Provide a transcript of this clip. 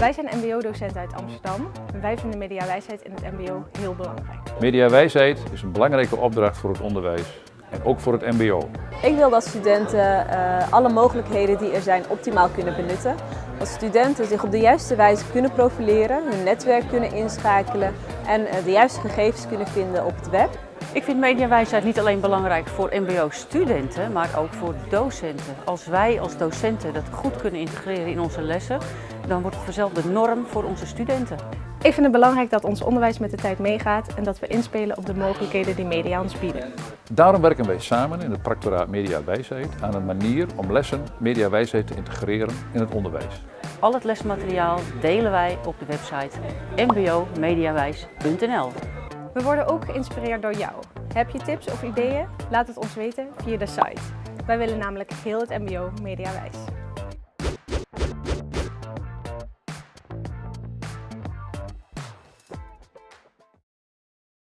Wij zijn mbo-docenten uit Amsterdam en wij vinden mediawijsheid in het mbo heel belangrijk. Mediawijsheid is een belangrijke opdracht voor het onderwijs en ook voor het mbo. Ik wil dat studenten uh, alle mogelijkheden die er zijn optimaal kunnen benutten. Dat studenten zich op de juiste wijze kunnen profileren, hun netwerk kunnen inschakelen en uh, de juiste gegevens kunnen vinden op het web. Ik vind mediawijsheid niet alleen belangrijk voor mbo-studenten, maar ook voor docenten. Als wij als docenten dat goed kunnen integreren in onze lessen, dan wordt het vanzelf de norm voor onze studenten. Ik vind het belangrijk dat ons onderwijs met de tijd meegaat en dat we inspelen op de mogelijkheden die media ons bieden. Daarom werken wij samen in het practoraat Mediawijsheid aan een manier om lessen mediawijsheid te integreren in het onderwijs. Al het lesmateriaal delen wij op de website mbomediawijs.nl. We worden ook geïnspireerd door jou. Heb je tips of ideeën? Laat het ons weten via de site. Wij willen namelijk heel het mbo mediawijs.